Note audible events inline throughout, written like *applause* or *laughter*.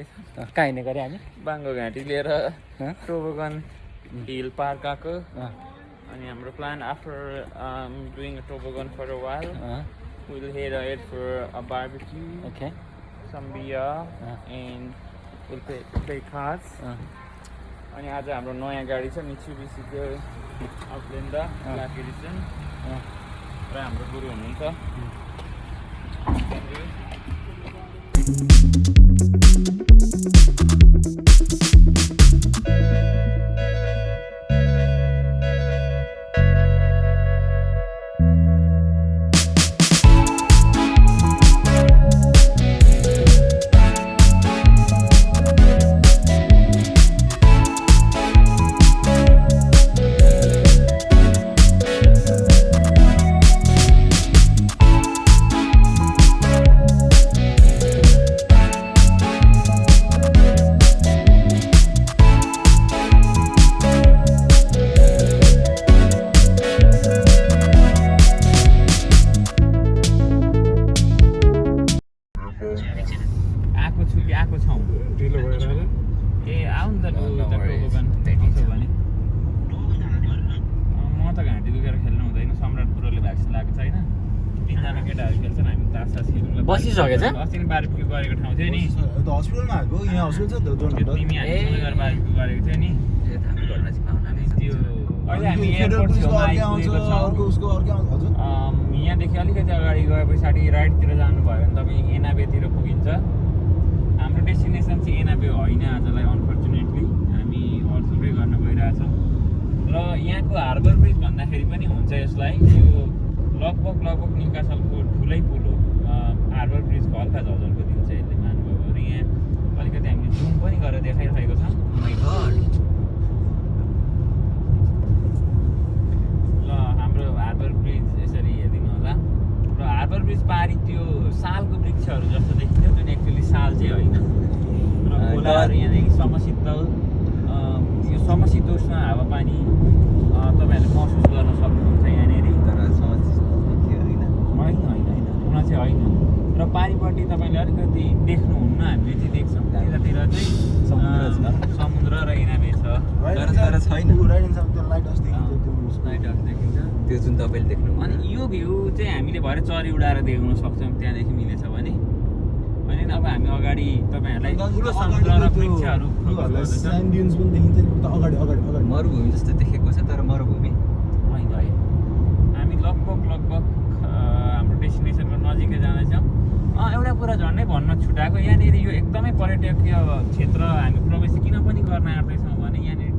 कहाँ हिँड्ने गरे हामी। बाङ्गो घाँटी लिएर? टोबोगन हिल पार्क आएको। अनि हाम्रो plan after doing toboggan for a. While uh, will head head for a barbecue okay uh, and we'll play, play cards. अँ, अनि आज हाम्रो नयाँ गाडी छ मिचुबिसीको आउटलेन्डर अँ। Black edition. र हाम्रो गुरु हुनुहुन्छ। Thank you. आइपुगेको अर्को छौँ। उसको अर्कै आउँछ हजुर। अम, यहाँदेखि अलिकति अगाडि गए पछाडि राइटतिर जानुभयो भने तपाईँ एनाबेतिर पुगिन्छ। हाम्रो डेस्टिनेसन चाहिँ एनाबे होइन आजलाई अनफर्चुनेटली हामी अर्थुरै गर्न गइरहेछौँ। र यहाँको हार्बर ब्रिज भन्दाखेरि पनि हुन्छ यसलाई। यो लगभग लगभग निकासलको ठुलै पुल हल्का झलझलको दिन्छ यसले मान्नुभयो भने यहाँ अलिकति हामीले जुम पनि गरेर देखाइरहेको छौँ Oh. ल हाम्रो हार्बर ब्रिज यसरी हेरिदिनु होला र हार्बर ब्रिज पारी त्यो सालको वृक्षहरू जस्तो देखिन्छ जुन एक्चुली साल चाहिँ होइन र अँ, खोलाहरू यहाँदेखि समशीतल अँ, यो समशीतोष्ण हावापानी अँ, तपाईँहरूले महसुस गर्न सक्नुहुन्छ यहाँनिर तर समझ के होइन होइन होइन होइन हुन चाहिँ होइन र पारिपट्टि तपाईँले अलिकति देख्नुहुन्न हामीले चाहिँ देख्छौँ। त्यतातिर चाहिँ समुद्र र इनामे छ। तर- तर छैन। त्यो लाइट हाउस देखिन्छ जुन तपाईँले देख्नु अनि यो भ्यू चाहिँ हामीले भरे चरी उडाएर देख्न सक्छौँ त्यहाँदेखि मिलेछ भने। अनि अब हामी अगाडि तपाईँहरूलाई ठुलो समुद्र र वृक्षहरू मरुभूमि जस्तो देखेको छ तर मरुभूमि होइन होइन हामी लगभग लगभग अ, हाम्रो डेस्टिनेसनको नजिकै जाँदैछौँ अँ, एउटा कुरा झन्डै भन्न छुट्याएको। यहाँनिर यो एकदमै पर्यटकीय क्षेत्र हामी प्रवेश किन पनि गर्न आँट्दैछौँ भने यहाँनिर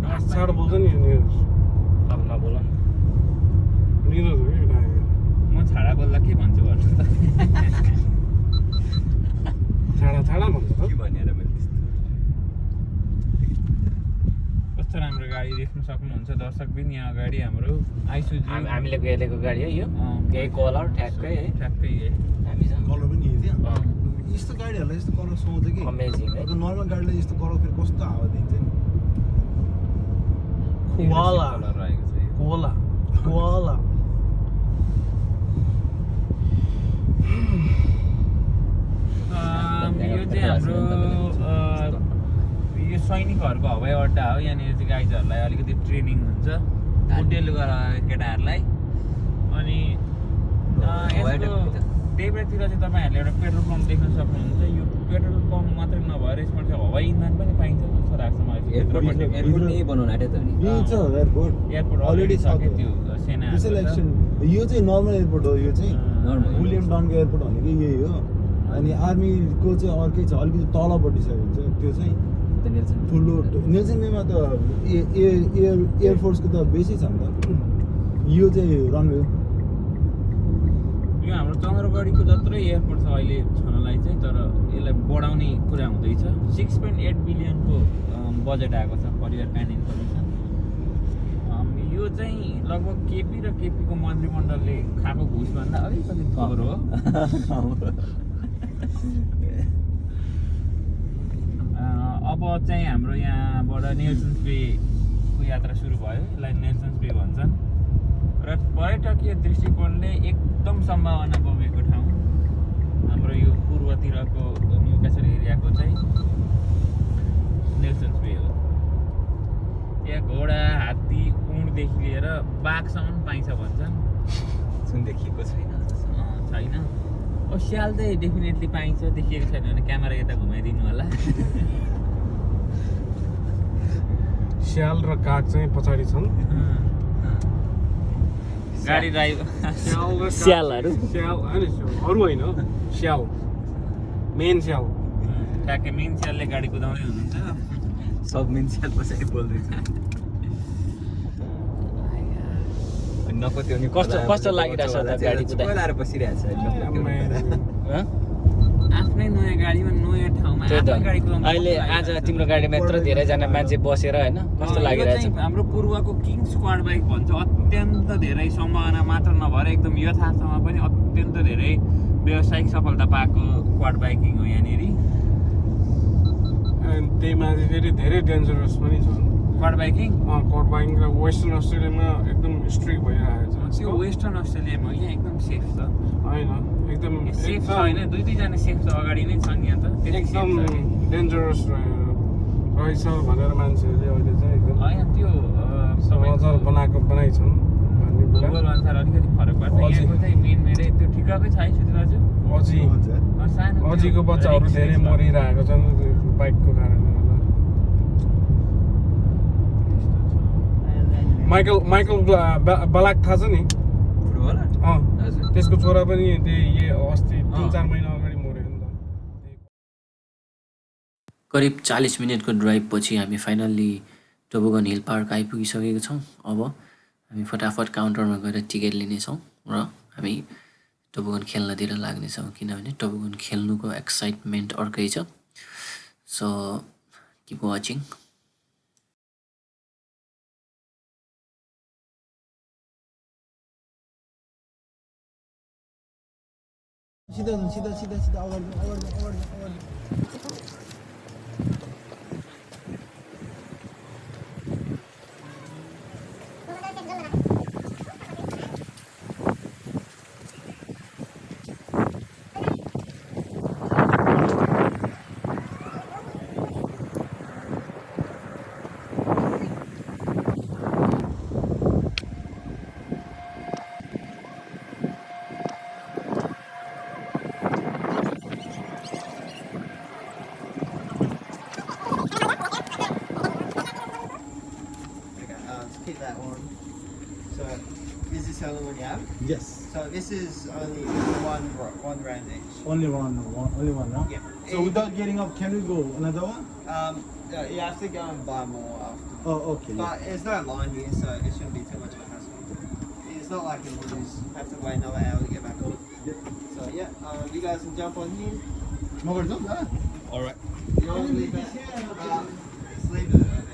म छाडा बोल्दा के भन्छु भन्नु त? छाडा छाडा भन्छ त। के भनेर मैले त्यस्तो कस्तो राम्रो गाडी देख्न सक्नुहुन्छ दर्शक पनि यहाँ अगाडि हाम्रो आइसुजु। हामी- हामीले हेरेको गाडी हो यो। केही कलर ठ्याक्कै है। ठ्याक्कै है हामीसँग। कलर पनि। यस्तो गाडीहरूलाई यस्तो कलर सुहाउँछ कि नर्मल गाडीलाई यस्तो कलर फेरि कस्तो हावा दिन्छ नि यो। कोला कोला अम, यो चाहिँ हाम्रो यो सैनिकहरूको हवाई अड्डा हो यहाँनिर चाहिँ गाइजहरूलाई अलिकति ट्रेनिङ हुन्छ गराएको केटाहरूलाई अनि देब्रेतिर चाहिँ तपाईँहरूले एउटा पेट्रोल पम्प देख्न सक्नुहुन्छ। यो पेट्रोल पम्प मात्रै नभएर यसमा चाहिँ हवाई इन्धन पनि पाइन्छ जस्तो लाग्छ मलाई एयरपोर्ट छ अलरेडी त्यो। सेना यो चाहिँ नर्मल एयरपोर्ट हो यो चाहिँ. विलियम डनको एयरपोर्ट भनेको यही हो। अनि आर्मीको चाहिँ अर्कै छ अलिकति तलपट्टि छ त्यो चाहिँ ठुलो नेल्सन बेमा त एयर एयरफोर्सको त बेसी छ नि त। यो चाहिँ रनवे हो। यो हाम्रो चन्द्रगढीको जत्रै एयरपोर्ट छ अहिले छनलाई चाहिँ तर यसलाई बढाउने कुरा हुँदैछ। सिक्स पोइन्ट एट बिलियनको बजेट आएको छ परिवार काइन्ड इन्फर्मेसन यो चाहिँ लगभग केपी र केपीको मन्त्रीमण्डलले खाएको घुसभन्दा अलिकति थोर हो। अब चाहिँ हाम्रो यहाँबाट नेल्सन्स बेको यात्रा सुरु भयो। यसलाई नेल्सन्स बे भन्छन्। र पर्यटकीय दृष्टिकोणले एकदम सम्भावना बमेको ठाउँ हाम्रो यो पूर्वतिरको न्युकासल एरियाको चाहिँ नेल्सन्स वे हो। त्यहाँ घोडा हात्ती उँडदेखि लिएर बाघसम्म पाइन्छ भन्छन्। जुन देखिएको छैन छैन। अब स्याल चाहिँ डेफिनेटली पाइन्छ देखिएको छैन भने क्यामेरा यता घुमाइदिनु होला। *laughs* स्याल र काग चाहिँ पछाडि छन्। गाडी ड्राइभर स्याल स्यालहरू? स्याल होइन स्याल, अरू होइन स्याल मेन स्याल ट्याक्कै मेन स्यालले गाडी कुदाउँदै हुनुहुन्छ सब मान्छे पछाडि बोल्दैछ अनि नपत्याउने कस्तो- कस्तो लागिरहेछ त गाडी कुदाइ? लाएर बसिरहेको छ हँ? आफ्नै नयाँ गाडीमा नयाँ अहिले आज? तिम्रो गाडीमा यत्रो धेरैजना मान्छे बसेर होइन कस्तो लागिरहेछ? हाम्रो पूर्वको किङ स्क्वाड बाइक भन्छ। अत्यन्त धेरै सम्भावना मात्र नभएर एकदम यथार्थमा पनि अत्यन्त धेरै व्यावसायिक सफलता पाएको क्वाड बाइकिङ हो यहाँनिर। अनि त्यही माथि फेरि धेरै डेन्जरस पनि छन्। Quad biking? कट बाइङ र वेस्टर्न अस्ट्रेलियामा एकदम स्ट्रिक भइरहेको छ। त्यो वेस्टर्न अस्ट्रेलियामा हो यहाँ एकदम सेफ छ होइन एकदम सेफ छ होइन दुई दुईजना सेफ छ अगाडि नै छन् यहाँ त एकदम। डेन्जरस रहेछ भनेर मान्छेहरूले अहिले चाहिँ एकदम होइन त्यो समाचार बनाएको बनाइछन् भूगोल अनुसार अलिकति फरक पर्छ अझै। यहाँको चाहिँ मेन मेरै त्यो ठिक्ककै छ है सुधीर दाजु अझी अझीको बच्चाहरू धेरै। मरिरहेको छन् बाइकको कारणले माइकल माइकल बलाक थाहा छ नि? फुटबल? अँ। हजुर त्यसको छोरा पनि त्यही अस्ति तिन। चार महिना अगाडि मऱ्यो नि त। करिब चालिस मिनटको ड्राइभ पछि हामी फाइनल्ली टोबोगन हिल पार्क आइपुगिसकेको छौँ। अब हामी फटाफट काउन्टरमा गएर टिकट लिनेछौँ र हामी टोबोगन खेल्नतिर लाग्नेछौँ किनभने टोबोगन खेल्नुको एक्साइटमेन्ट अर्कै छ। So keep watching 시다는 시다 시다 시다. 아가리 아가리 아가리 아가리 this is only one one round each. Only one, one, only one, huh? Yeah. So without getting up, can we go another one? Um, yeah, you have to go and buy more after. Oh, okay. But there's no line here, so it shouldn't be too much of a hassle. It's not like you lose, have to wait another hour to get back on. Yep. So yeah, um, you guys can jump on here. Mobile zone, huh? Alright. You want to leave it? Uh, just leave it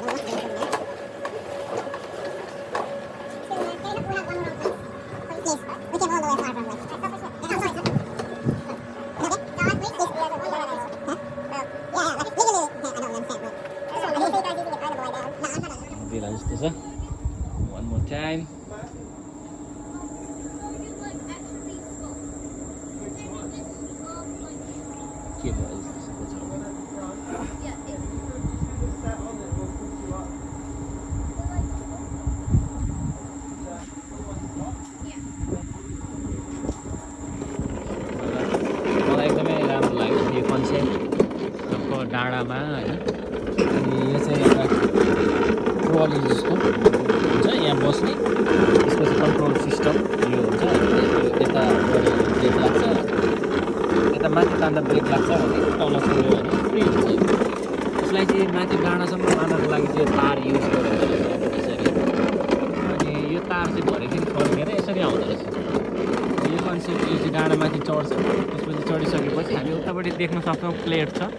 何? डाँडामा होइन अनि यो चाहिँ एउटा trolley जस्तो हुन्छ यहाँ बस्ने। त्यसपछि कन्ट्रोल सिस्टम यो हुन्छ। यता ब्रेक लाग्छ। यता माथि तान्दा ब्रेक लाग्छ भने तल छोड्यो भने फ्री हुन्छ। यो। यसलाई चाहिँ माथि डाँडासम्म लानको लागि चाहिँ तार युज गरेर यसरी। अनि यो तार चाहिँ भरेदेखि फर्केर यसरी आउँदो रहेछ। यो कन्सेप्ट यो चाहिँ डाँडामाथि चढ्छ। त्यसपछि चढिसकेपछि हामी उतापट्टि देख्न सक्छौँ प्लेट छ।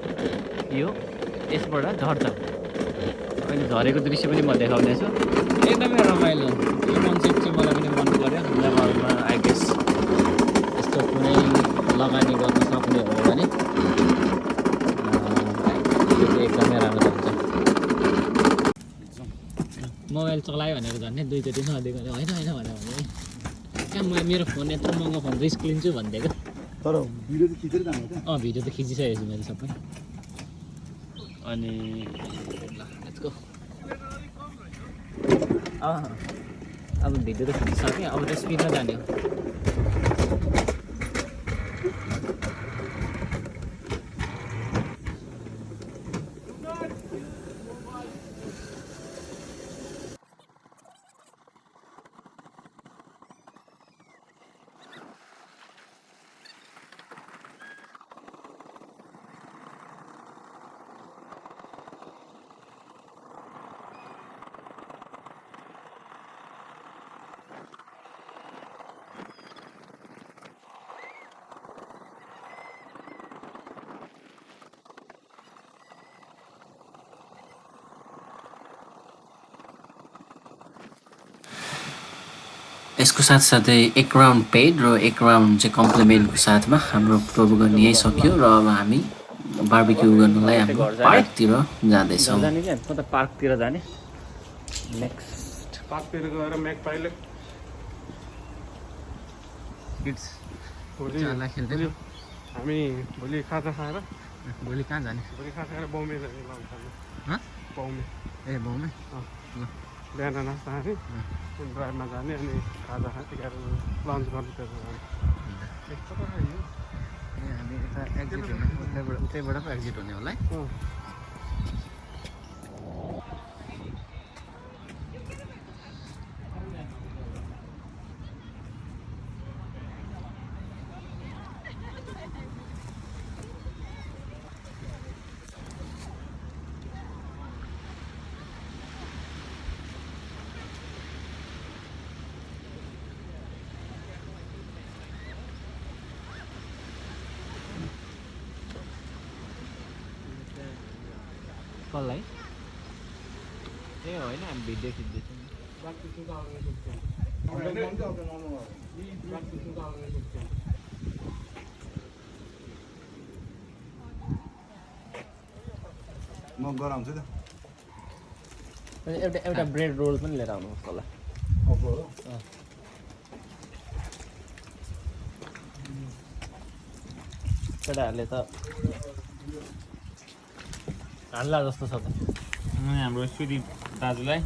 यो यसबाट झर्छ। अहिले झरेको दृश्य पनि म देखाउनेछु एकदमै रमाइलो। यो कन्सेप्ट चाहिँ मलाई पनि मन पऱ्यो नेपालमा आई गेस यस्तो कुनै लगानी गर्न सक्ने हो भने चाहिँ एकदमै राम्रो हुन्छ। मोबाइल चलायो भनेर झन् दुईचोटि नदिएको होइन होइन भनेर भने कहाँ म मेरो फोन यत्रो महँगो फोन रिस्क लिन्छु भनिदिएको तर भिडियो चाहिँ खिचेर जानु त अँ भिडियो त खिचिसकेको छु मैले सबै। अनि अब भिडियो त खिचिसकेँ अब त स्पिडमा जाने हो। यसको साथसाथै एक राउन्ड पेड र एक राउन्ड चाहिँ कम्प्लिमेन्टको साथमा हाम्रो टोबगन यहीँ सक्यो र अब हामी बार्बिक्यू गर्नलाई हाम्रो पार्कतिर जाँदैछौँ। पार्कतिर जाने। नेक्स्ट पार्कतिर गएर म्याक पाइले। खेल्दै हामी भोलि खाजा खाएर भोलि कहाँ जाने? भोलि खाजा खाएर बौमे जाने लान्छ हँ? बौमे ए मम्मी बिहान नास्ता खाने अनि ड्राइभमा जाने अनि खाजा खाने गरेर लन्च गर्नु त्यसो ए हामी यता एक्जिट हुने उतैबाट उतैबाट पो एक्जिट हुने होला है? कसलाई ए होइन? हामी भिडियो खिच्दैछौँ। म गराउँछु त। एउटा एउटा ब्रेड रोल पनि लिएर आउनुहोस् होला। केटाहरूले त हान्ला जस्तो छ त। अनि हाम्रो सुदीप दाजुलाई।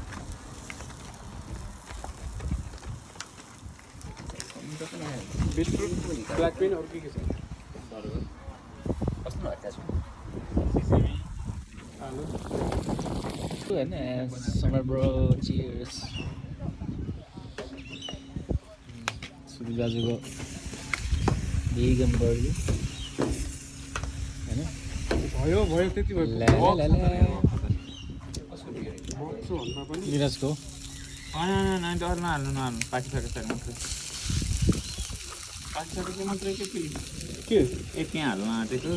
बिटरुट ब्ल्याक पिन अरू के के छ कस्तो हट्टा छ आलु होइन समर ब्रो चियर्स सुदीप दाजुको भेगन बर्गर होइन भयो भयो त्यति भयो ल्या ल्या ल्या ल्या। बक्सो भन्दा पनि मिराजको? होइन होइन डर नहाल्नु नहाल्नु। पाकिसकेको छ मात्रै। पाकिसकेको मात्रै के के? त्यहाँ हाल्नु आँटेको।